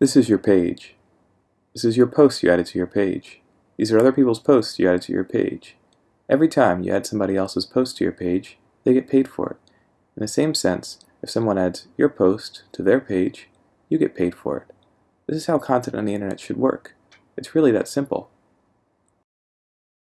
This is your page. This is your post you added to your page. These are other people's posts you added to your page. Every time you add somebody else's post to your page, they get paid for it. In the same sense, if someone adds your post to their page, you get paid for it. This is how content on the internet should work. It's really that simple.